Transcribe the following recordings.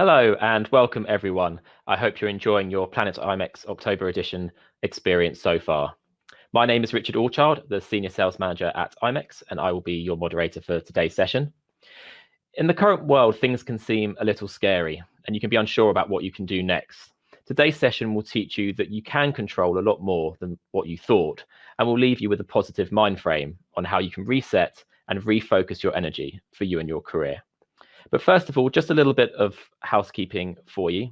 Hello and welcome everyone. I hope you're enjoying your Planet IMEX October edition experience so far. My name is Richard Allchild, the Senior Sales Manager at IMEX, and I will be your moderator for today's session. In the current world, things can seem a little scary and you can be unsure about what you can do next. Today's session will teach you that you can control a lot more than what you thought and will leave you with a positive mind frame on how you can reset and refocus your energy for you and your career. But first of all, just a little bit of housekeeping for you.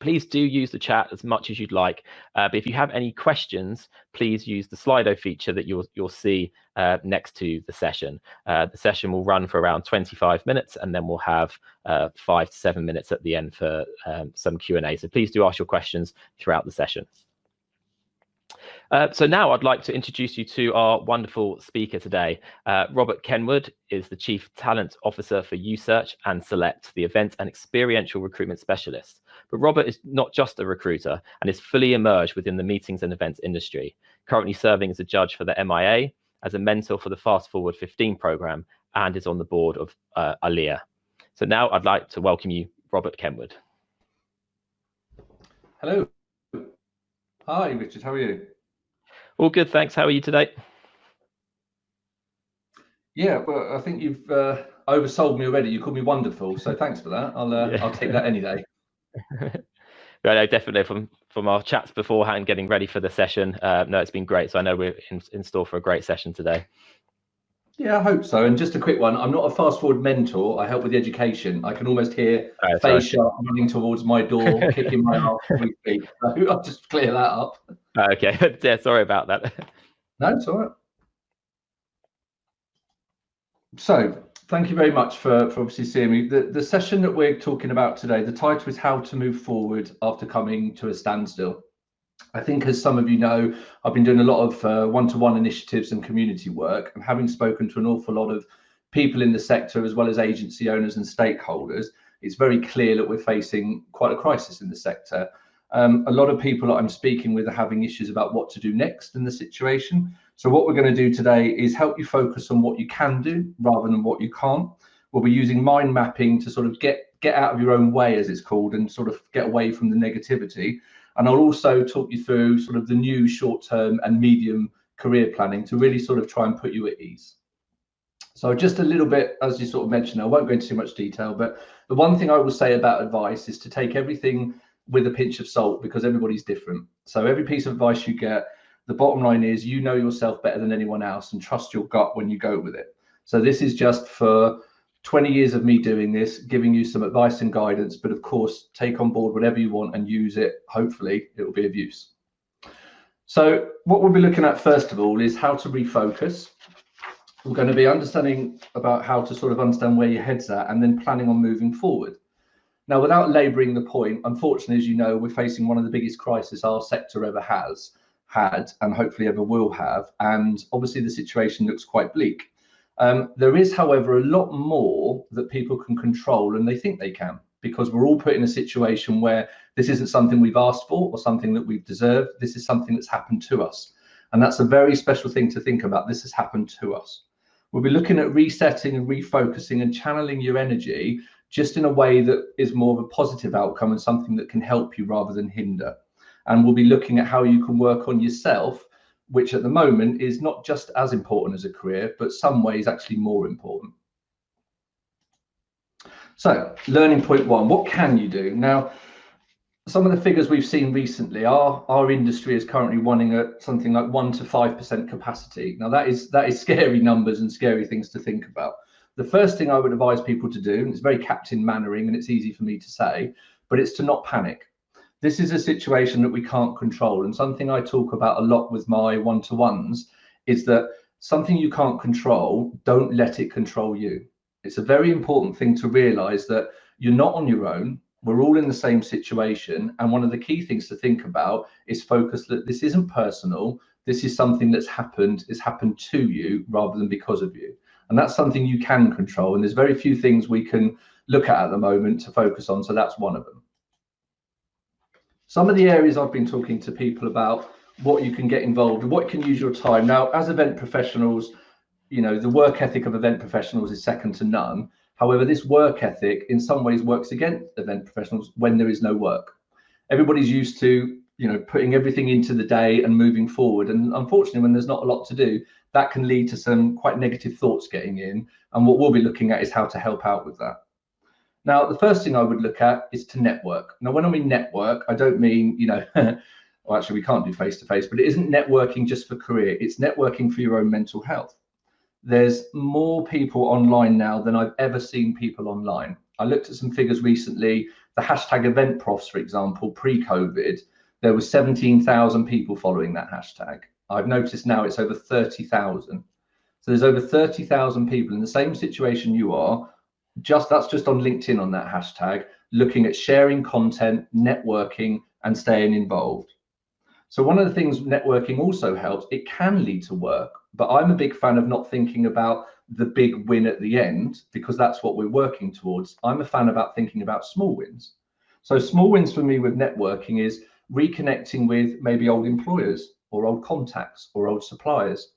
Please do use the chat as much as you'd like. Uh, but if you have any questions, please use the Slido feature that you'll you'll see uh, next to the session. Uh, the session will run for around 25 minutes, and then we'll have uh, five to seven minutes at the end for um, some Q&A. So please do ask your questions throughout the session. Uh, so now I'd like to introduce you to our wonderful speaker today. Uh, Robert Kenwood is the Chief Talent Officer for USearch and Select, the event and experiential recruitment specialist. But Robert is not just a recruiter and is fully immersed within the meetings and events industry, currently serving as a judge for the MIA, as a mentor for the Fast Forward 15 program, and is on the board of uh, ALIA. So now I'd like to welcome you, Robert Kenwood. Hello. Hi, Richard. How are you? All good, thanks. How are you today? Yeah, well, I think you've uh, oversold me already. You called me wonderful, so thanks for that. I'll uh, yeah. I'll take that any day. yeah, no, definitely from from our chats beforehand, getting ready for the session. Uh, no, it's been great. So I know we're in, in store for a great session today. Yeah, I hope so. And just a quick one. I'm not a fast forward mentor. I help with the education. I can almost hear oh, face running towards my door, kicking my ass. So I'll just clear that up. Uh, okay. yeah, sorry about that. No, it's all right. So thank you very much for, for obviously seeing me. The, the session that we're talking about today, the title is How to Move Forward After Coming to a Standstill. I think, as some of you know, I've been doing a lot of one to one initiatives and community work, and having spoken to an awful lot of people in the sector, as well as agency owners and stakeholders, it's very clear that we're facing quite a crisis in the sector. Um, a lot of people that I'm speaking with are having issues about what to do next in the situation. So, what we're going to do today is help you focus on what you can do rather than what you can't. We'll be using mind mapping to sort of get get out of your own way, as it's called, and sort of get away from the negativity and I'll also talk you through sort of the new short term and medium career planning to really sort of try and put you at ease. So just a little bit, as you sort of mentioned, I won't go into too much detail, but the one thing I will say about advice is to take everything with a pinch of salt because everybody's different. So every piece of advice you get, the bottom line is you know yourself better than anyone else and trust your gut when you go with it. So this is just for 20 years of me doing this, giving you some advice and guidance, but of course, take on board whatever you want and use it. Hopefully, it will be of use. So, what we'll be looking at first of all is how to refocus. We're going to be understanding about how to sort of understand where your head's at and then planning on moving forward. Now, without labouring the point, unfortunately, as you know, we're facing one of the biggest crises our sector ever has had and hopefully ever will have. And obviously, the situation looks quite bleak. Um, there is, however, a lot more that people can control and they think they can because we're all put in a situation where this isn't something we've asked for or something that we've deserved. This is something that's happened to us. And that's a very special thing to think about. This has happened to us. We'll be looking at resetting and refocusing and channeling your energy just in a way that is more of a positive outcome and something that can help you rather than hinder. And we'll be looking at how you can work on yourself which at the moment is not just as important as a career, but some ways actually more important. So, learning point one, what can you do? Now, some of the figures we've seen recently, our, our industry is currently running at something like one to five percent capacity. Now that is that is scary numbers and scary things to think about. The first thing I would advise people to do, and it's very Captain Mainwaring and it's easy for me to say, but it's to not panic this is a situation that we can't control. And something I talk about a lot with my one to ones is that something you can't control, don't let it control you. It's a very important thing to realize that you're not on your own. We're all in the same situation. And one of the key things to think about is focus that this isn't personal. This is something that's happened, it's happened to you rather than because of you. And that's something you can control. And there's very few things we can look at at the moment to focus on. So that's one of them. Some of the areas I've been talking to people about what you can get involved what can use your time. Now, as event professionals, you know, the work ethic of event professionals is second to none. However, this work ethic in some ways works against event professionals when there is no work. Everybody's used to, you know, putting everything into the day and moving forward. And unfortunately, when there's not a lot to do, that can lead to some quite negative thoughts getting in. And what we'll be looking at is how to help out with that. Now, the first thing I would look at is to network. Now, when I mean network, I don't mean, you know, well, actually, we can't do face to face, but it isn't networking just for career, it's networking for your own mental health there's more people online now than I've ever seen people online. I looked at some figures recently. The hashtag event profs, for example, pre-COVID, there was 17,000 people following that hashtag. I've noticed now it's over 30,000. So there's over 30,000 people in the same situation you are. Just that's just on LinkedIn on that hashtag, looking at sharing content, networking, and staying involved. So one of the things networking also helps, it can lead to work, but I'm a big fan of not thinking about the big win at the end because that's what we're working towards. I'm a fan about thinking about small wins. So small wins for me with networking is reconnecting with maybe old employers or old contacts or old suppliers.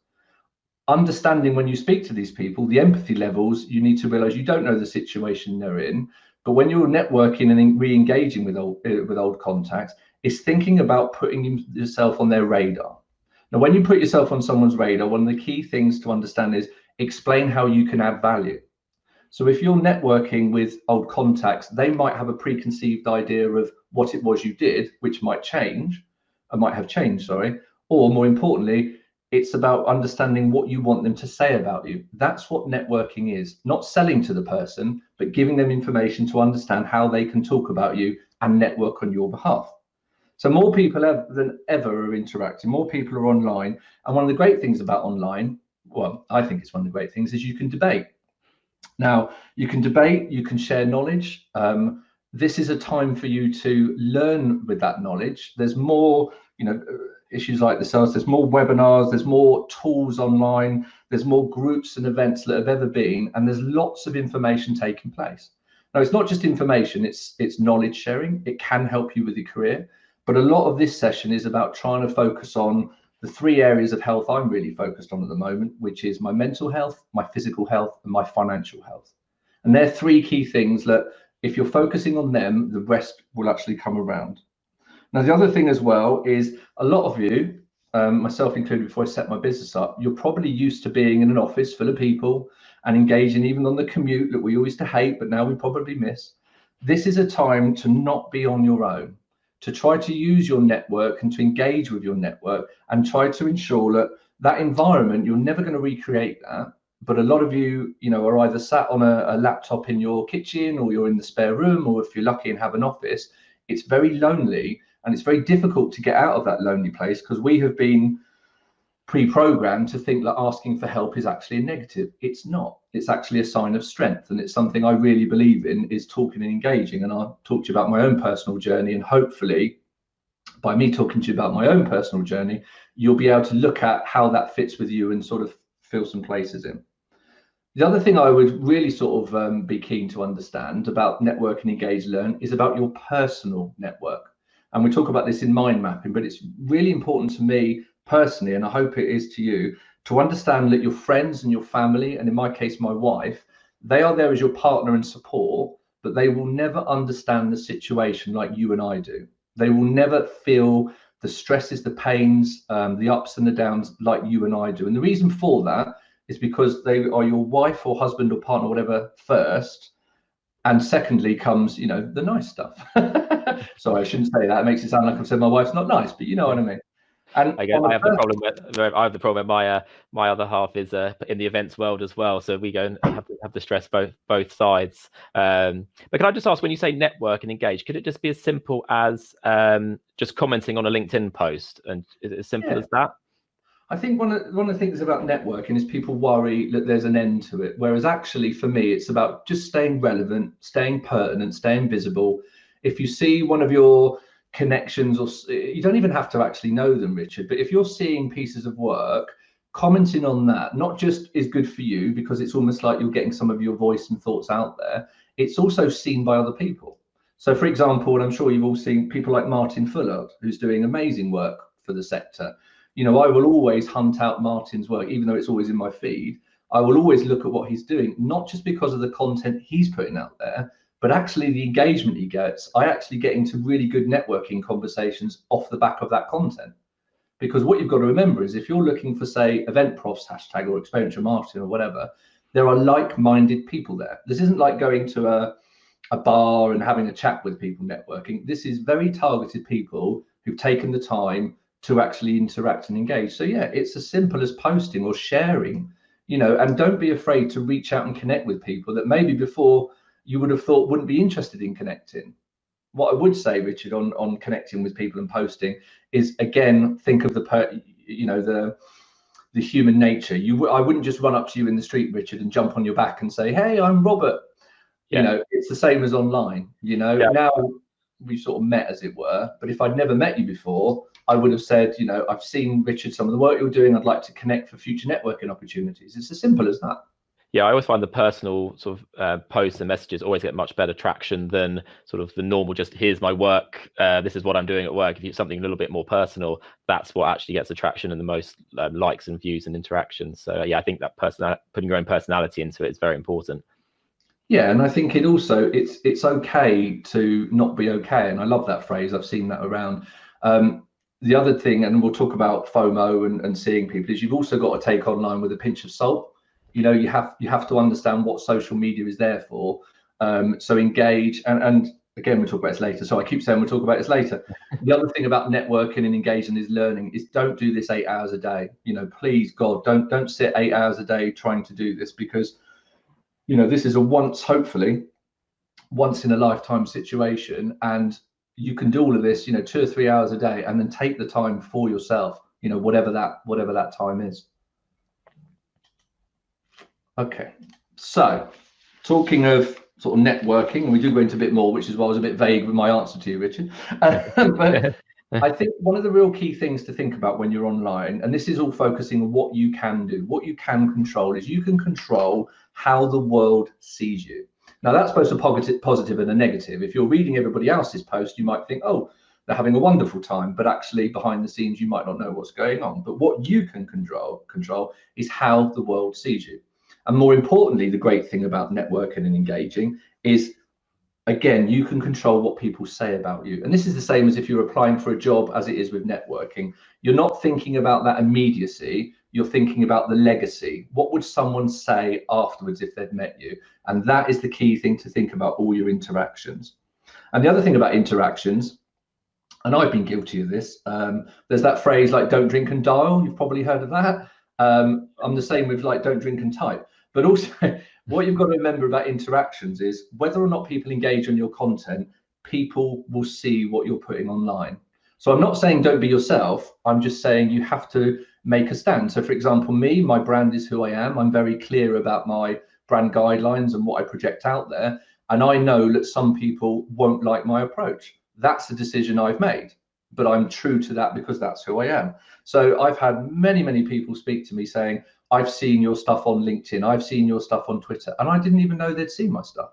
Understanding when you speak to these people, the empathy levels, you need to realize you don't know the situation they're in. But when you're networking and re-engaging with old uh, with old contacts, is thinking about putting yourself on their radar. Now, when you put yourself on someone's radar, one of the key things to understand is explain how you can add value. So if you're networking with old contacts, they might have a preconceived idea of what it was you did, which might change, or might have changed, sorry. Or more importantly, it's about understanding what you want them to say about you. That's what networking is, not selling to the person, but giving them information to understand how they can talk about you and network on your behalf. So more people than ever are interacting, more people are online. And one of the great things about online, well, I think it's one of the great things, is you can debate. Now, you can debate, you can share knowledge. Um, this is a time for you to learn with that knowledge. There's more, you know, issues like this. There's more webinars, there's more tools online, there's more groups and events that have ever been, and there's lots of information taking place. Now, it's not just information, it's it's knowledge sharing. It can help you with your career. But a lot of this session is about trying to focus on the three areas of health I'm really focused on at the moment, which is my mental health, my physical health, and my financial health. And they're three key things that if you're focusing on them, the rest will actually come around. Now, the other thing as well is a lot of you, um, myself included, before I set my business up, you're probably used to being in an office full of people and engaging even on the commute that we used to hate, but now we probably miss. This is a time to not be on your own to try to use your network and to engage with your network and try to ensure that that environment you're never going to recreate that but a lot of you you know are either sat on a, a, laptop in your kitchen or you're in the spare room or if you're lucky and have an office it's very lonely and it's very difficult to get out of that lonely place because we have been pre-programmed to think that asking for help is actually a negative. It's not. It's actually a sign of strength, and it's something I really believe in is talking and engaging. And I'll talk to you about my own personal journey, and hopefully, by me talking to you about my own personal journey, you'll be able to look at how that fits with you and sort of fill some places in. The other thing I would really sort of um, be keen to understand about network and engage learn is about your personal network. And we talk about this in mind mapping, but it's really important to me personally, and I hope it is to you, to understand that your friends and your family, and in my case, my wife, they are there as your partner and support, but they will never understand the situation like you and I do. They will never feel the stresses, the pains, um, the ups and the downs like you and I do. And the reason for that is because they are your wife or husband or partner, whatever, first. And secondly comes, you know, the nice stuff. Sorry, I shouldn't say that. It makes it sound like I've said my wife's not nice, but you know what I mean. And I, I have the problem with I have the problem with my uh, my other half is uh, in the events world as well. So we go and have to have to stress both both sides. Um, but can I just ask, when you say network and engage, could it just be as simple as um, just commenting on a LinkedIn post, and is it as simple yeah. as that? I think one of one of the things about networking is people worry that there's an end to it, whereas actually for me it's about just staying relevant, staying pertinent, staying visible. If you see one of your connections or you don't even have to actually know them richard but if you're seeing pieces of work commenting on that not just is good for you because it's almost like you're getting some of your voice and thoughts out there it's also seen by other people so for example and i'm sure you've all seen people like martin fuller who's doing amazing work for the sector you know i will always hunt out martin's work even though it's always in my feed I will always look at what he's doing, not just because of the content he's putting out there, but actually the engagement he gets. I actually get into really good networking conversations off the back of that content. Because what you've got to remember is if you're looking for, say, event profs hashtag or experiential marketing or whatever, there are like-minded people there. This isn't like going to a, a bar and having a chat with people networking. This is very targeted people who've taken the time to actually interact and engage. So yeah, it's as simple as posting or sharing, you know, and don't be afraid to reach out and connect with people that maybe before you would have thought wouldn't be interested in connecting what I would say, Richard, on on connecting with people and posting is again think of the per, you know the the human nature. You I wouldn't just run up to you in the street, Richard, and jump on your back and say, "Hey, I'm Robert." Yeah. You know, it's the same as online. You know, yeah. now we sort of met, as it were. But if I'd never met you before, I would have said, you know, I've seen Richard some of the work you're doing. I'd like to connect for future networking opportunities. It's as simple as that yeah, I always find the personal sort of uh, posts and messages always get much better traction than sort of the normal. Just here's my work. Uh, this is what I'm doing at work. If it's something a little bit more personal, that's what actually gets attraction and the most um, likes and views and interactions. So yeah, I think that person putting your own personality into it is very important. Yeah, and I think it also it's it's okay to not be okay, and I love that phrase. I've seen that around. Um, the other thing, and we'll talk about FOMO and, and seeing people, is you've also got to take online with a pinch of salt. You know you have you have to understand what social media is there for. Um, so engage and and again we'll talk about this later. So i keep saying we'll talk about this later. The other thing about networking and engaging is learning is don't do this eight hours a day. You know please god don't don't sit eight hours a day trying to do this because you know this is a once hopefully once in a lifetime situation. And you can do all of this you know two or three hours a day and then take the time for yourself you know whatever that whatever that time is Okay, so talking of sort of networking, and we do go into a bit more, which is why I was a bit vague with my answer to you, Richard. Um, but I think one of the real key things to think about when you're online, and this is all focusing on what you can do, what you can control, is you can control how the world sees you. Now that's both a positive and a negative. If you're reading everybody else's post, you might think, oh, they're having a wonderful time, but actually behind the scenes, you might not know what's going on. But what you can control control is how the world sees you. And more importantly, the great thing about networking and engaging is, again, you can control what people say about you. And this is the same as if you're applying for a job as it is with networking. You're not thinking about that immediacy. You're thinking about the legacy. What would someone say afterwards if they'd met you? And that is the key thing to think about all your interactions. And the other thing about interactions, and I've been guilty of this, um, there's that phrase like don't drink and dial. You've probably heard of that. Um, I'm the same with like don't drink and type. But also, what you've got to remember about interactions is whether or not people engage on your content, people will see what you're putting online. So I'm not saying don't be yourself. I'm just saying you have to make a stand. So, for example, me, my brand is who I am. I'm very clear about my brand guidelines and what I project out there. And I know that some people won't like my approach. That's the decision I've made, but I'm true to that because that's who I am. So I've had many, many people speak to me saying, I've seen your stuff on LinkedIn, I've seen your stuff on Twitter, and I didn't even know they'd seen my stuff.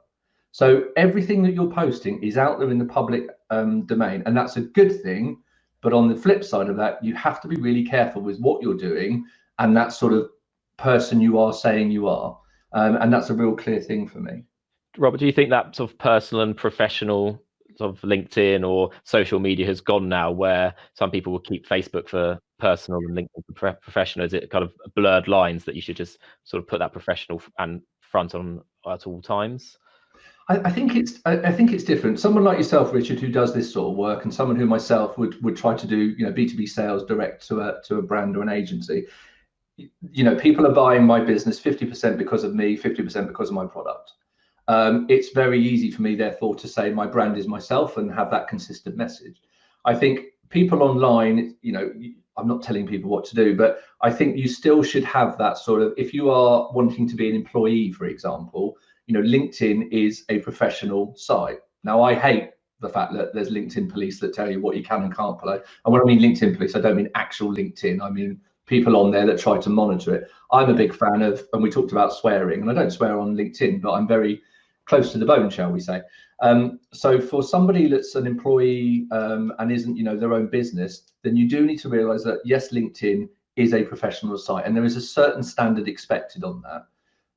So everything that you're posting is out there in the public um, domain, and that's a good thing. But on the flip side of that, you have to be really careful with what you're doing and that sort of person you are saying you are. Um, and that's a real clear thing for me. Robert, do you think that sort of personal and professional sort of LinkedIn or social media has gone now, where some people will keep Facebook for personal and LinkedIn for professional? Is it kind of blurred lines that you should just sort of put that professional and front on at all times? I, I think it's I, I, think it's different. Someone like yourself, Richard, who does this sort of work, and someone who myself would would try to do, you know, B two B sales direct to a to a brand or an agency. You know, people are buying my business fifty percent because of me, fifty percent because of my product um, it's very easy for me, therefore, to say my brand is myself and have that consistent message. I think people online, you know, I'm not telling people what to do, but I think you still should have that sort of, if you are wanting to be an employee, for example, you know, LinkedIn is a professional site. Now, I hate the fact that there's LinkedIn police that tell you what you can and can't play. And when I mean LinkedIn police, I don't mean actual LinkedIn. I mean people on there that try to monitor it. I'm a big fan of, and we talked about swearing, and I don't swear on LinkedIn, but I'm very close to the bone, shall we say. Um, so for somebody that's an employee um, and isn't, you know, their own business, then you do need to realize that yes, LinkedIn is a professional site and there is a certain standard expected on that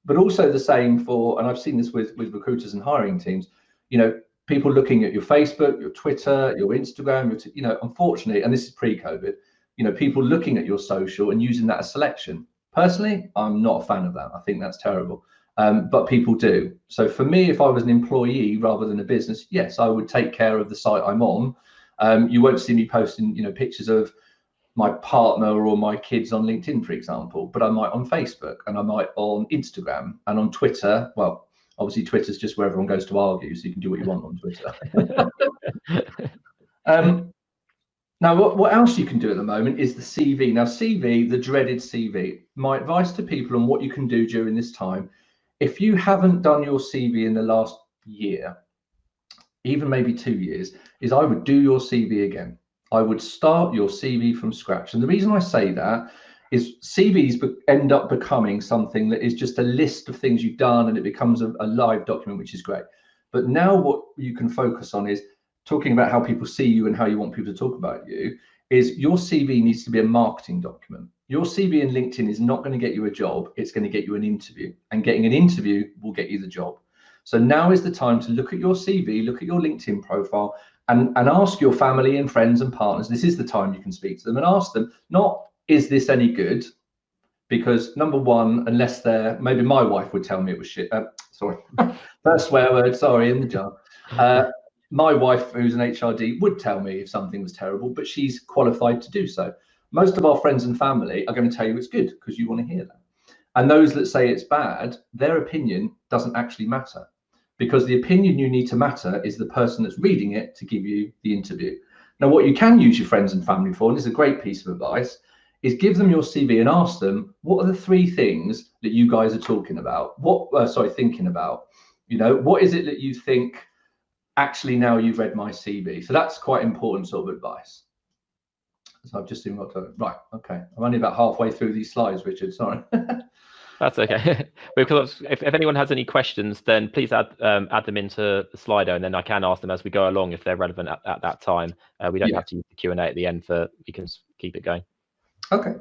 but also the same for and i've seen this with with recruiters and hiring teams you know people looking at your facebook your twitter your instagram your you know unfortunately and this is pre-covid you know people looking at your social and using that as selection. Personally i'm not a fan of that. I think that's terrible. Um, but people do. So for me if i was an employee rather than a business yes i would take care of the site i'm on. Um, you won't see me posting you know pictures of my partner or my kids on LinkedIn, for example, but I might on Facebook and I might on Instagram and on Twitter. Well, obviously Twitter's just where everyone goes to argue, so you can do what you want on Twitter. um, now, what, what else you can do at the moment is the CV. Now, CV, the dreaded CV. My advice to people on what you can do during this time, if you haven't done your CV in the last year, even maybe two years, is I would do your CV again I would start your CV from scratch. And the reason I say that is CVs end up becoming something that is just a list of things you've done and it becomes a, a, live document, which is great. But now what you can focus on is talking about how people see you and how you want people to talk about you is your CV needs to be a marketing document. Your CV in LinkedIn is not going to get you a job. It's going to get you an interview and getting an interview will get you the job. So now is the time to look at your CV, look at your LinkedIn profile and, and ask your family and friends and partners, this is the time you can speak to them and ask them, not is this any good? Because number one, unless they're, maybe my wife would tell me it was shit. Uh, sorry, first swear word, sorry, in the jar. Uh, my wife, who's an HRD, would tell me if something was terrible, but she's qualified to do so. Most of our friends and family are going to tell you it's good because you want to hear that. And those that say it's bad, their opinion doesn't actually matter because the opinion you need to matter is the person that's reading it to give you the interview. Now, what you can use your friends and family for, and this is a great piece of advice, is give them your CV and ask them what are the three things that you guys are talking about? What, uh, sorry, thinking about? You know, what is it that you think actually now you've read my CV? So that's quite important sort of advice. So I've just seen what to, right. Okay, I'm only about halfway through these slides, Richard. Sorry. That's okay. because if, if anyone has any questions, then please add um, add them into the Slido, and then I can ask them as we go along if they're relevant at, at that time. Uh, we don't yeah. have to use the Q and A at the end for we can keep it going. Okay.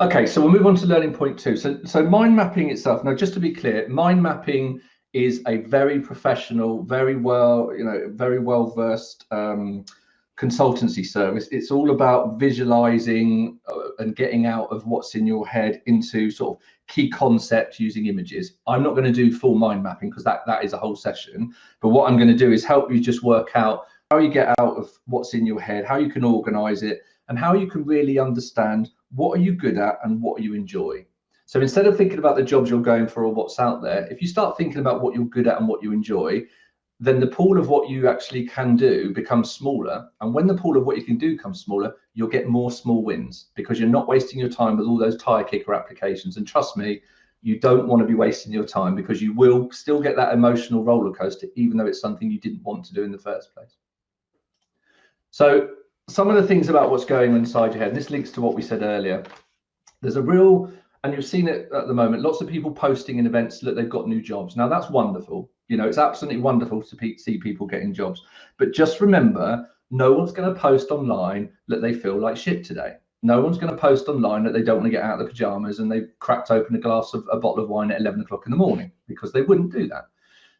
Okay, so we'll move on to learning point two. So, so mind mapping itself. Now, just to be clear, mind mapping is a very professional, very well, you know, very well versed um, consultancy service. It's all about visualizing uh, and getting out of what's in your head into sort of key concepts using images. I'm not going to do full mind mapping because that, that is a whole session. But what I'm going to do is help you just work out how you get out of what's in your head, how you can organize it, and how you can really understand what are you good at and what you enjoy. So instead of thinking about the jobs you're going for or what's out there, if you start thinking about what you're good at and what you enjoy, then the pool of what you actually can do becomes smaller. And when the pool of what you can do comes smaller, you'll get more small wins because you're not wasting your time with all those tire kicker applications. And trust me, you don't want to be wasting your time because you will still get that emotional roller coaster, even though it's something you didn't want to do in the first place. So some of the things about what's going on inside your head, and this links to what we said earlier. There's a real, and you've seen it at the moment, lots of people posting in events that they've got new jobs. Now that's wonderful. You know, it's absolutely wonderful to see people getting jobs. But just remember, no one's going to post online that they feel like shit today. No one's going to post online that they don't want to get out of the pajamas and they've cracked open a glass of a bottle of wine at 11 o'clock in the morning because they wouldn't do that.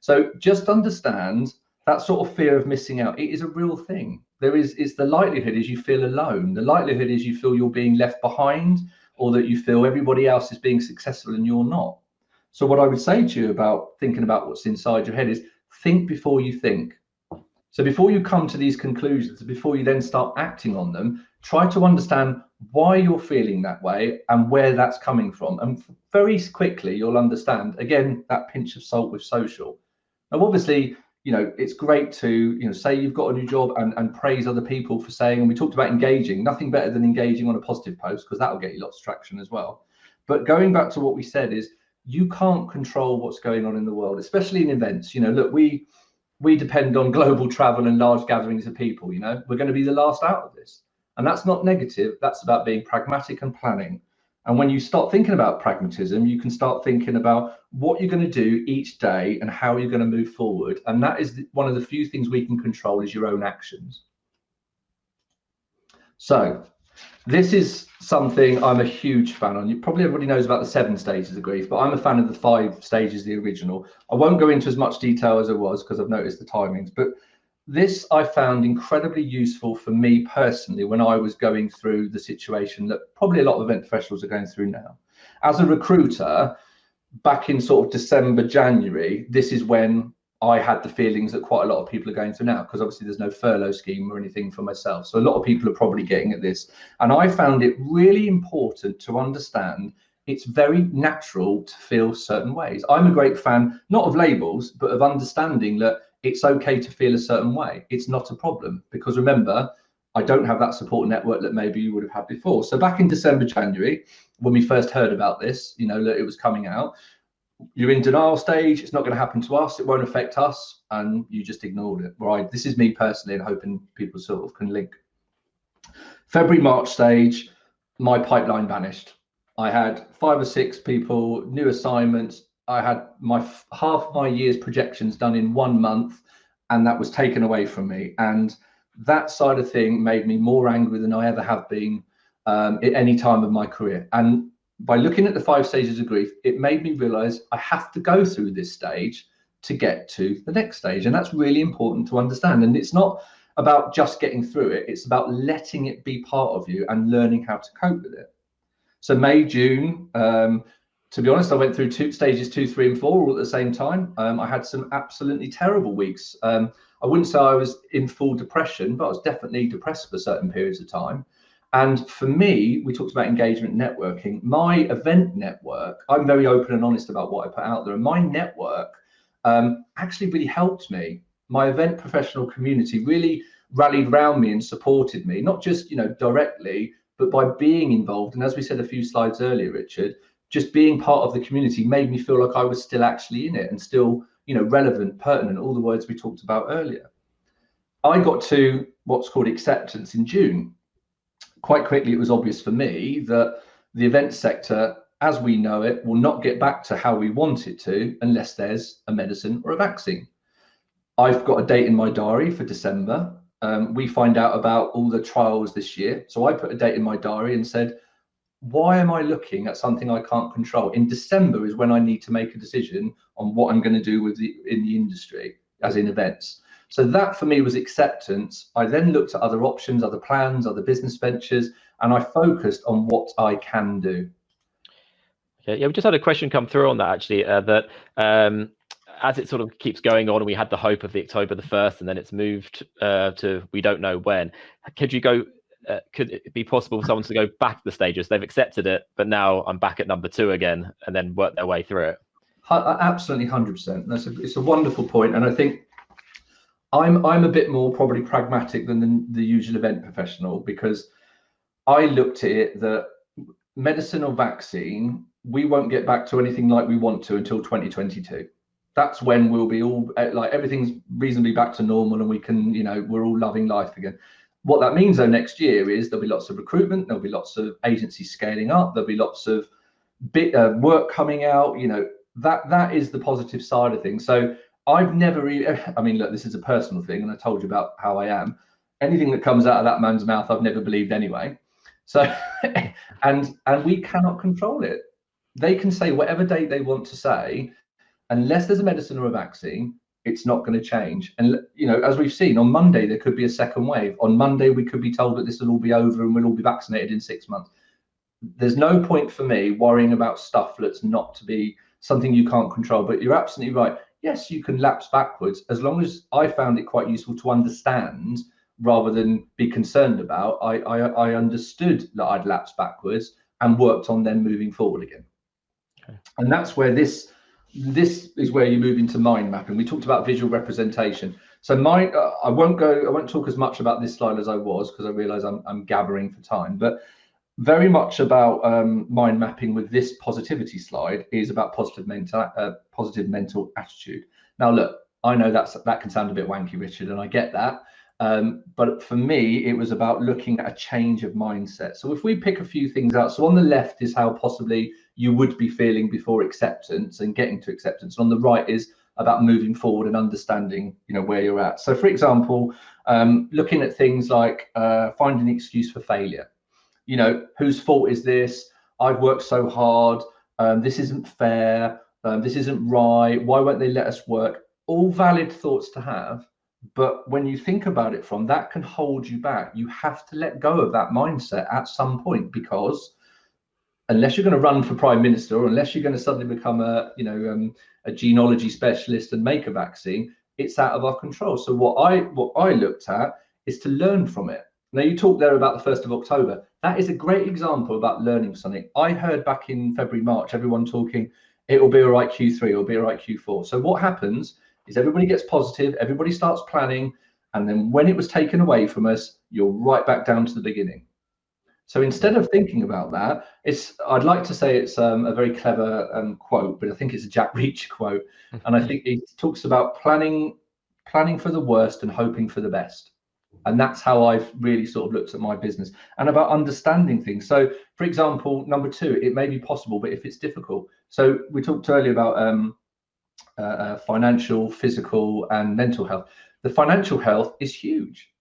So just understand that sort of fear of missing out. It is a real thing. There is, it's the likelihood is you feel alone. The likelihood is you feel you're being left behind or that you feel everybody else is being successful and you're not. So what I would say to you about thinking about what's inside your head is think before you think. So before you come to these conclusions, before you then start acting on them, try to understand why you're feeling that way and where that's coming from. And very quickly, you'll understand, again, that pinch of salt with social. Now, obviously, you know, it's great to, you know, say you've got a new job and, and praise other people for saying, and we talked about engaging, nothing better than engaging on a positive post because that'll get you lots of traction as well. But going back to what we said is you can't control what's going on in the world, especially in events. You know, look, we we depend on global travel and large gatherings of people. You know, we're going to be the last out of this, and that's not negative. That's about being pragmatic and planning. And when hmm. you start thinking about pragmatism, you can start thinking about what you're going to do each day and how you're going to move forward. And that is one of the few things we can control is your own actions. So this is something I'm a huge fan on. You probably everybody knows about the seven stages of grief, but I'm a fan of the five stages, the original. I won't go into as much detail as I was because I've noticed the timings, but this I found incredibly useful for me personally when I was going through the situation that probably a lot of event professionals are going through now. As a recruiter, back in sort of December, January, this is when I had the feelings that quite a lot of people are going through now because obviously there's no furlough scheme or anything for myself. So a lot of people are probably getting at this. And I found it really important to understand it's very natural to feel certain ways. I'm a great fan, not of labels, but of understanding that it's okay to feel a certain way. It's not a problem because remember, I don't have that support network that maybe you would have had before. So back in December, January, when we first heard about this, you know, that it was coming out, you're in denial stage. It's not going to happen to us. It won't affect us, and you just ignored it. Right. This is me personally, and hoping people sort of can link. February March stage, my pipeline vanished. I had five or six people, new assignments. I had my half my year's projections done in one month, and that was taken away from me. And that side of thing made me more angry than I ever have been um, at any time of my career. And by looking at the five stages of grief, it made me realize I have to go through this stage to get to the next stage. And that's really important to understand. And it's not about just getting through it, it's about letting it be part of you and learning how to cope with it. So, May, June, um, to be honest, I went through two stages two, three, and four all at the same time. Um, I had some absolutely terrible weeks. Um, I wouldn't say I was in full depression, but I was definitely depressed for certain periods of time. And for me, we talked about engagement networking. My event network, I'm very open and honest about what I put out there. And my network um, actually really helped me. My event professional community really rallied around me and supported me, not just you know directly, but by being involved. And as we said a few slides earlier, Richard, just being part of the community made me feel like I was still actually in it and still you know relevant, pertinent, all the words we talked about earlier. I got to what's called acceptance in June quite quickly it was obvious for me that the event sector as we know it will not get back to how we want it to unless there's a medicine or a vaccine. I've got a date in my diary for December. Um, we find out about all the trials this year. So I put a date in my diary and said, why am I looking at something I can't control? In December is when I need to make a decision on what I'm going to do with the in the industry, as in events. So that for me was acceptance. I then looked at other options, other plans, other business ventures, and I focused on what I can do. Yeah, we just had a question come through on that actually. Uh, that um, as it sort of keeps going on, we had the hope of the October the first, and then it's moved uh, to we don't know when. Could you go? Uh, could it be possible for someone to go back the stages? They've accepted it, but now I'm back at number two again, and then work their way through it. Absolutely, hundred percent. That's a, it's a wonderful point, and I think I'm I'm a bit more probably pragmatic than the, the usual event professional because I looked at it that medicine or vaccine, we won't get back to anything like we want to until 2022. That's when we'll be all eh, like everything's reasonably back to normal and we can, you know, we're all loving life again. What that means though next year is there'll be lots of recruitment, there'll be lots of agencies scaling up, there'll be lots of bit uh, work coming out. You know that that is the positive side of things. So I've never, I mean, look, this is a personal thing, and I told you about how I am. Anything that comes out of that man's mouth, I've never believed anyway. So, and and we cannot control it. They can say whatever date they want to say, unless there's a medicine or a vaccine, it's not going to change. And you know, as we've seen on Monday, there could be a second wave. On Monday, we could be told that this will all be over and we'll all be vaccinated in six months. There's no point for me worrying about stuff that's not to be something you can't control. But you're absolutely right yes, you can lapse backwards as long as I found it quite useful to understand rather than be concerned about. I, I, I understood that I'd lapsed backwards and worked on then moving forward again. Okay. And that's where this this is where you move into mind mapping. We talked about visual representation. So my uh, I won't go I won't talk as much about this slide as I was because I realize I'm I'm gathering for time, but very much about um, mind mapping with this positivity slide is about positive mental uh, positive mental attitude. Now, look, I know that's that can sound a bit wanky, Richard, and I get that. Um, but for me, it was about looking at a change of mindset. So if we pick a few things out, so on the left is how possibly you would be feeling before acceptance and getting to acceptance. And on the right is about moving forward and understanding, you know, where you're at. So for example, um, looking at things like uh, finding an excuse for failure you know, whose fault is this? I've worked so hard. Um, this isn't fair. Um, this isn't right. Why won't they let us work? All valid thoughts to have. But when you think about it from that can hold you back. You have to let go of that mindset at some point because unless you're going to run for prime minister or unless you're going to suddenly become a you know um, a genealogy specialist and make a vaccine it's out of our control. So what i what i looked at is to learn from it. Now you talked there about the 1st of october. That is a great example about learning something. I heard back in february march everyone talking it will be all right q3 it will be all right q4 so what happens is everybody gets positive everybody starts planning and then when it was taken away from us you're right back down to the beginning so instead of thinking about that, it's I'd like to say it's um, a very clever um, quote, but I think it's a Jack Reacher quote, and I think it talks about planning planning for the worst and hoping for the best. And that's how I've really sort of looked at my business and about understanding things. So, for example, number two, it may be possible, but if it's difficult. So, we talked earlier about um, uh, uh financial, physical, and mental health. The financial health is huge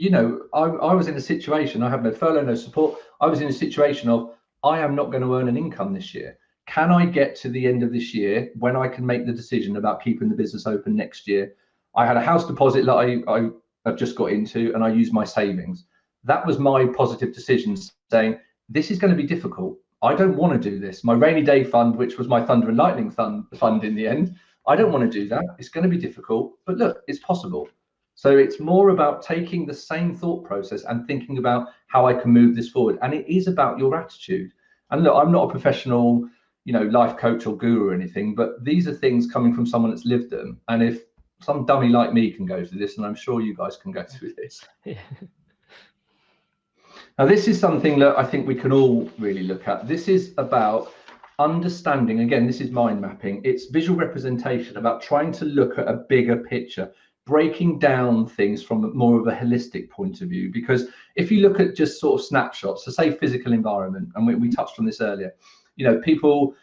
you know, I, I was in a situation, I have no furlough, no support. I was in a situation of, I am not going to earn an income this year. Can I get to the end of this year when I can make the decision about keeping the business open next year? I had a house deposit that I, I have just got into and I used my savings. That was my positive decision saying, this is going to be difficult. I don't want to do this. My rainy day fund, which was my thunder and lightning fund, fund in the end, I don't want to do that. It's going to be difficult, but look, it's possible. So it's more about taking the same thought process and thinking about how I can move this forward. And it is about your attitude. And look, I'm not a professional, you know, life coach or guru or anything, but these are things coming from someone that's lived them. And if some dummy like me can go through this, and I'm sure you guys can go through this. now, this is something that I think we can all really look at. This is about understanding again this is mind mapping it's visual representation about trying to look at a bigger picture breaking down things from more of a holistic point of view. Because if you look at just sort of snapshots so say physical environment and we, we touched on this earlier you know people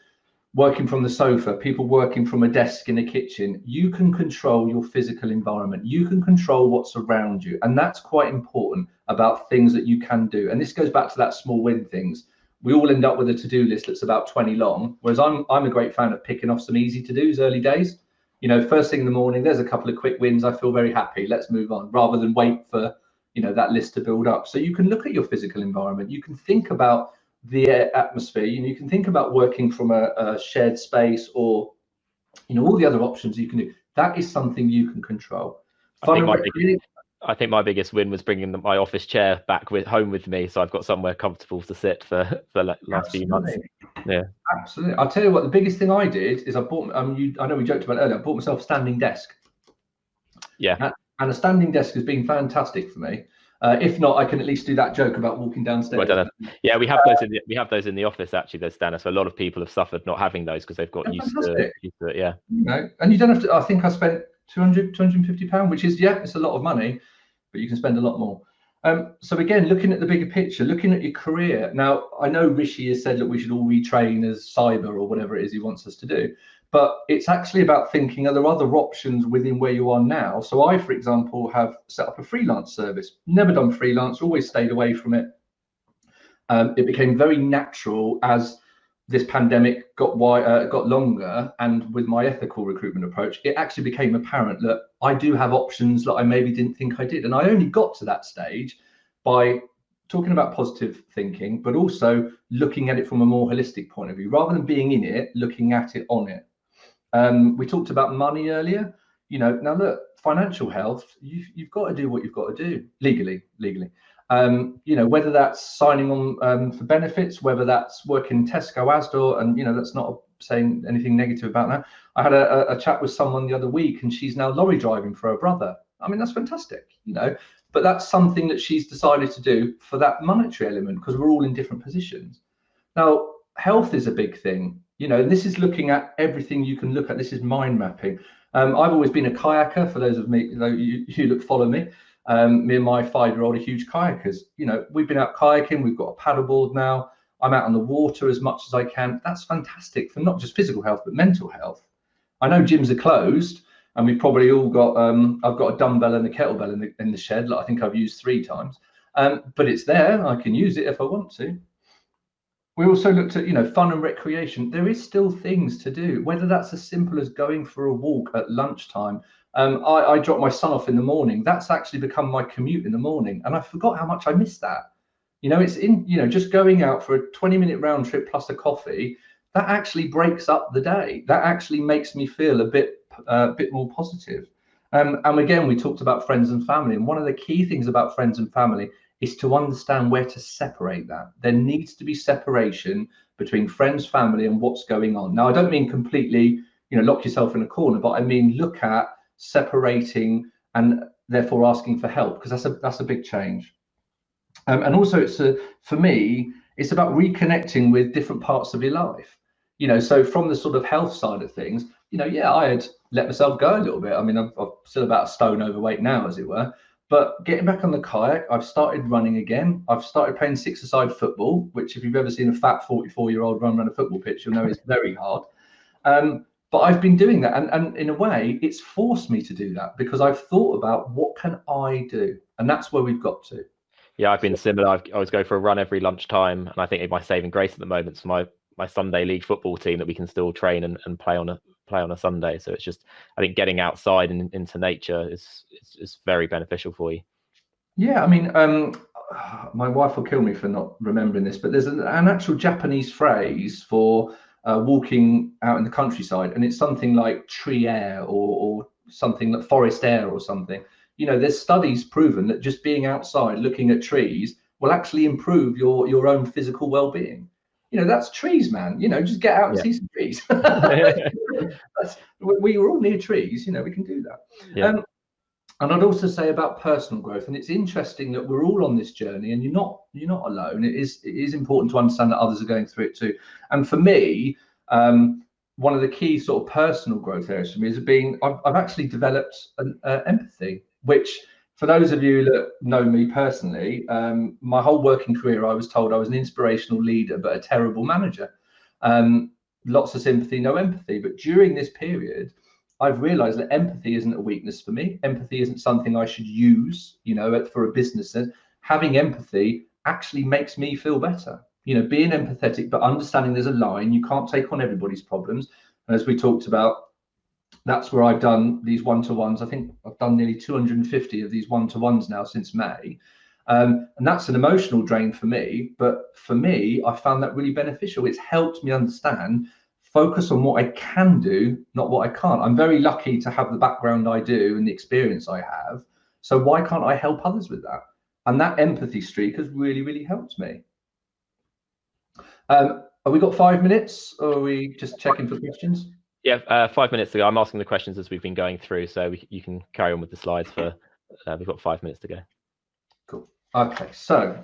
working from the sofa people working from a desk in a kitchen you can control your physical environment. You can control what's around you. And that's quite important about things that you can do. And this goes back to that small win things we all end up with a to-do list that's about 20 long whereas i'm i'm a great fan of picking off some easy to-dos early days you know, first thing in the morning, there's a couple of quick wins. I feel very happy. Let's move on rather than wait for, you know, that list to build up. So you can look at your physical environment. You can think about the atmosphere. You know, you can think about working from a, a shared space or, you know, all the other options you can do. That is something you can control. I think, my I think my biggest win was bringing the, my office chair back with home with me, so I've got somewhere comfortable to sit for for the last Absolutely. few months. Yeah, absolutely. I'll tell you what. The biggest thing I did is I bought. Um, you, I know we joked about it earlier. I bought myself a standing desk. Yeah, and, a standing desk has been fantastic for me. Uh, if not, I can at least do that joke about walking downstairs. Well, yeah, we have those in the, we have those in the office actually. There's standers. So a lot of people have suffered not having those because they've got used to, used to, it. Yeah. You know, and you don't have to. I think I spent 200, 250 pound, which is yeah, it's a lot of money, but you can spend a lot more. Um, so again, looking at the bigger picture, looking at your career. Now, I know Rishi has said that we should all retrain as cyber or whatever it is he wants us to do, but it's actually about thinking: are there other options within where you are now? So I, for example, have set up a freelance service. Never done freelance, always stayed away from it. Um, it became very natural as this pandemic got wide, uh, got longer, and with my ethical recruitment approach, it actually became apparent that I do have options that I maybe didn't think I did, and I only got to that stage by talking about positive thinking, but also looking at it from a more holistic point of view, rather than being in it, looking at it on it. Um, we talked about money earlier. You know, now look, financial health, you've, you've got to do what you've got to do legally, legally. Um, you know, whether that's signing on um, for benefits, whether that's working Tesco, Asda, and you know, that's not saying anything negative about that. I had a, a chat with someone the other week, and she's now lorry driving for her brother. I mean, that's fantastic, you know. But that's something that she's decided to do for that monetary element because we're all in different positions. Now, health is a big thing, you know. And this is looking at everything you can look at. This is mind mapping. Um, I've always been a kayaker. For those of me, you, you look follow me. Um, me and my five-year-old are huge kayakers. You know, we've been out kayaking. We've got a paddleboard now. I'm out on the water as much as I can. That's fantastic for not just physical health but mental health. I know gyms are closed, and we've probably all got. Um, I've got a dumbbell and a kettlebell in the in the shed. Like I think I've used three times. um, but it's there. I can use it if I want to. We also looked at, you know, fun and recreation. There is still things to do, whether that's as simple as going for a walk at lunchtime. Um, I, I drop my son off in the morning. That's actually become my commute in the morning, and I forgot how much I missed that. You know, it's in, you know, just going out for a 20 minute round trip plus a coffee, that actually breaks up the day. That actually makes me feel a bit, a uh, bit more positive. Um, and again, we talked about friends and family. And one of the key things about friends and family is to understand where to separate that. There needs to be separation between friends, family, and what's going on. Now, I don't mean completely, you know, lock yourself in a corner, but I mean look at separating and therefore asking for help because that's a that's a big change. Um, and also, it's a for me, it's about reconnecting with different parts of your life. You know, so from the sort of health side of things, you know, yeah, I had let myself go a little bit. I mean, I'm, I'm still about a stone overweight now, as it were. But getting back on the kayak, I've started running again. I've started playing six-a-side football, which if you've ever seen a fat 44-year-old run around a football pitch, you'll know is very hard. Um, but I've been doing that, and, and in a way, it's forced me to do that because I've thought about what can I do, and that's where we've got to. Yeah, I've been similar. I've, i always go for a run every lunchtime, and I think my saving grace at the moment is my my Sunday league football team that we can still train and, and play on a play on a Sunday. So it's just I think getting outside and into nature is is, is very beneficial for you. Yeah, I mean, um, my wife will kill me for not remembering this, but there's an, an actual Japanese phrase for uh, walking out in the countryside, and it's something like tree air or, or something like forest air or something. You know, there's studies proven that just being outside looking at trees will actually improve your your own physical well-being you know, that's trees, man. You know, just get out and yeah. see some trees. we were all near trees, you know, we can do that. Yeah. Um, and I'd also say about personal growth, and it's interesting that we're all on this journey, and you're not you're not alone. It is it is important to understand that others are going through it too. And for me, um, one of the key sort of personal growth areas for me is being I've, I've actually developed an uh, empathy, which for those of you that know me personally, um, my whole working career, I was told I was an inspirational leader, but a terrible manager. Um, lots of sympathy, no empathy. But during this period, I've realized that empathy isn't a weakness for me. Empathy isn't something I should use, you know, for a business. Having empathy actually makes me feel better. You know, being empathetic, but understanding there's a line. You can't take on everybody's problems. And as we talked about, that's where I've done these one-to-ones. I think I've done nearly 250 of these one-to-ones now since May. Um, and that's an emotional drain for me. But for me, I found that really beneficial. It's helped me understand, focus on what I can do, not what I can't. I'm very lucky to have the background I do and the experience I have. So why can't I help others with that? And that empathy streak has really, really helped me. Um, have we got five minutes or are we just checking for questions? Yeah, uh, five minutes ago. I'm asking the questions as we've been going through, so we, you can carry on with the slides for. Uh, we've got five minutes to go. Cool. Okay, so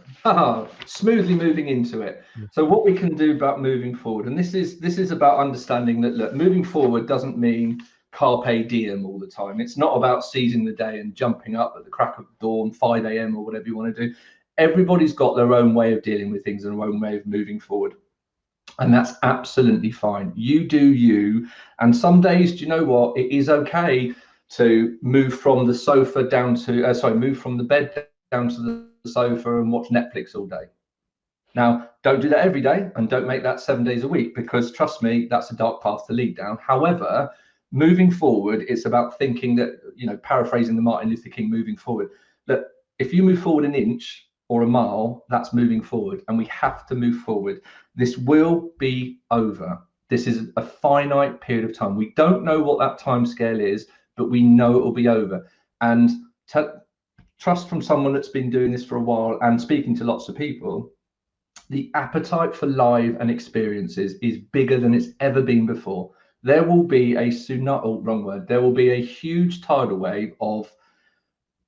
smoothly moving into it. So what we can do about moving forward, and this is this is about understanding that look, moving forward doesn't mean carpe diem all the time. It's not about seizing the day and jumping up at the crack of dawn, 5 a.m. or whatever you want to do. Everybody's got their own way of dealing with things and their own way of moving forward and that's absolutely fine. You do you. And some days, do you know what? It is okay to move from the sofa down to, uh, sorry, move from the bed down to the sofa and watch Netflix all day. Now, don't do that every day and don't make that seven days a week because trust me, that's a dark path to lead down. However, moving forward, it's about thinking that, you know, paraphrasing the Martin Luther King moving forward, that if you move forward an inch, or a mile, that's moving forward. And we have to move forward. This will be over. This is a finite period of time. We don't know what that time scale is, but we know it will be over. And trust from someone that's been doing this for a while and speaking to lots of people, the appetite for live and experiences is bigger than it's ever been before. There will be a tsunami, oh, wrong word, there will be a huge tidal wave of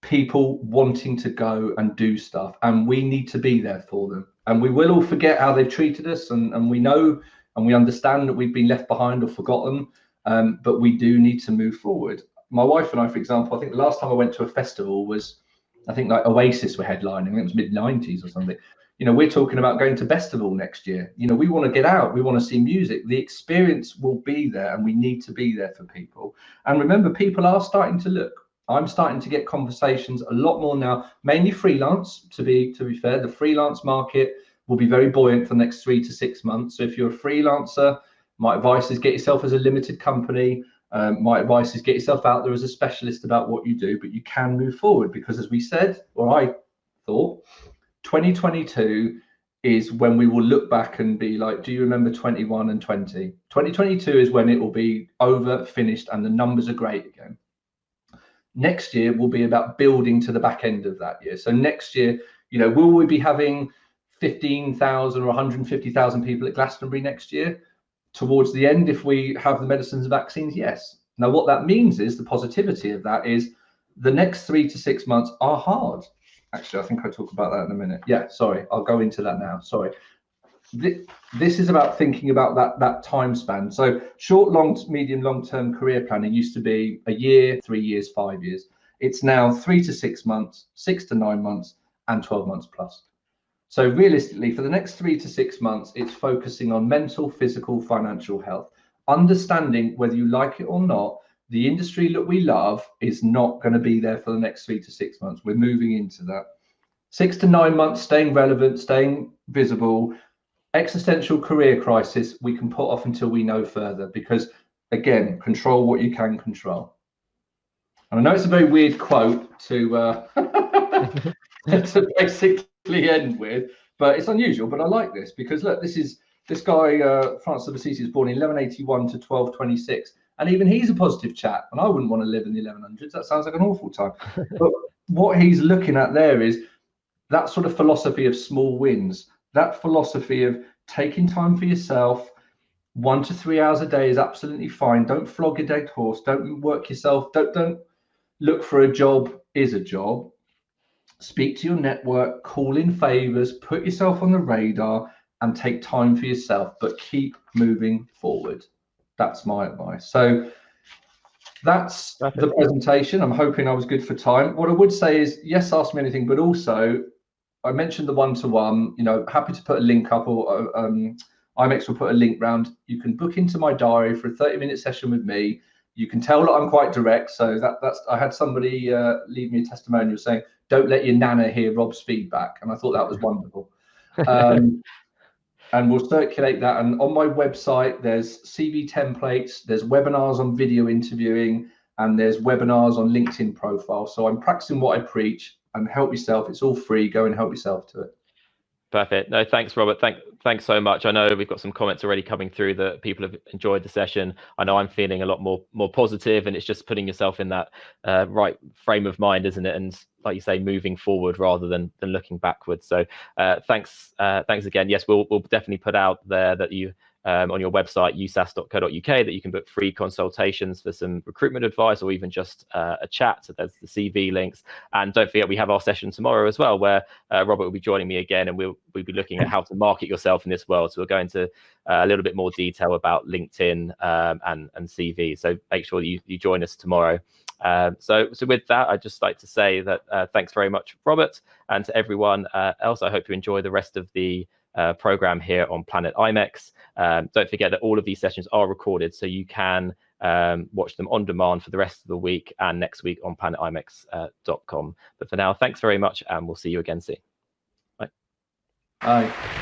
people wanting to go and do stuff and we need to be there for them. And we will all forget how they've treated us and, and we know and we understand that we've been left behind or forgotten um, but we do need to move forward. My wife and i for example i think the last time i went to a festival was i think like oasis were headlining it was mid 90s or something you know we're talking about going to festival next year you know we want to get out we want to see music the experience will be there and we need to be there for people and remember people are starting to look I'm starting to get conversations a lot more now, mainly freelance. To be to be fair, the freelance market will be very buoyant for the next three to six months. So if you're a freelancer, my advice is get yourself as a limited company. Um, my advice is get yourself out there as a specialist about what you do, but you can move forward because, as we said, or I thought, 2022 is when we will look back and be like, do you remember 21 and 20? 2022 is when it will be over, finished, and the numbers are great again. Next year will be about building to the back end of that year. So next year, you know, will we be having 15,000 or 150,000 people at Glastonbury next year? Towards the end, if we have the medicines and vaccines, yes. Now, what that means is the positivity of that is the next three to six months are hard Actually, I think I talk about that in a minute. Yeah, sorry, I'll go into that now. Sorry. This is about thinking about that that time span. So short, long, medium, long-term career planning used to be a year, three years, five years. It's now three to six months, six to nine months, and 12 months plus. So realistically, for the next three to six months, it's focusing on mental, physical, financial health, understanding whether you like it or not, the industry that we love is not going to be there for the next three to six months. We're moving into that. Six to nine months, staying relevant, staying visible. Existential career crisis, we can put off until we know further because, again, control what you can control. And I know it's a very weird quote to uh, to basically end with, but it's unusual. But I like this because look, this is this guy uh, Francis of Assisi was born in 1181 to 1226 and even he's a positive chap. And I wouldn't want to live in the 1100s. That sounds like an awful time. but what he's looking at there is that sort of philosophy of small wins, that philosophy of taking time for yourself. One to three hours a day is absolutely fine. Don't flog a dead horse. Don't work yourself. Don't don't look for a job is a job. Speak to your network, call in favors, put yourself on the radar, and take time for yourself. But keep moving forward. That's my advice. So that's Perfect. the presentation. I'm hoping I was good for time. What I would say is, yes, ask me anything, but also I mentioned the one-to-one. You know, happy to put a link up, or um, IMEX will put a link round. You can book into my diary for a 30-minute session with me. You can tell that I'm quite direct. So that that's I had somebody uh, leave me a testimonial saying, "Don't let your nana hear Rob's feedback," and I thought that was wonderful. Um, and we'll circulate that. And on my website, there's CV templates, there's webinars on video interviewing, and there's webinars on LinkedIn profile. So I'm practicing what I preach and help yourself. It's all free. Go and help yourself to it. Perfect. No, thanks, Robert. Thank, thanks so much. I know we've got some comments already coming through that people have enjoyed the session. I know I'm feeling a lot more more positive, and it's just putting yourself in that uh, right frame of mind, isn't it? And like you say, moving forward rather than than looking backwards. So uh, thanks, uh, thanks again. Yes, we'll we'll definitely put out there that you um, on your website, usas.co.uk, that you can book free consultations for some recruitment advice or even just uh, a chat. So there's the CV links. And don't forget, we have our session tomorrow as well, where uh, Robert will be joining me again and we'll, we'll be looking at how to market yourself in this world. So we'll go into uh, a little bit more detail about LinkedIn um, and, and CV. So make sure you, you join us tomorrow. Um, so, so with that, I'd just like to say that uh, thanks very much, Robert, and to everyone uh, else. I hope you enjoy the rest of the uh, program here on Planet IMEX. Um, don't forget that all of these sessions are recorded, so you can um, watch them on demand for the rest of the week and next week on planetimex.com. Uh, but for now, thanks very much, and we'll see you again soon. Bye. Bye.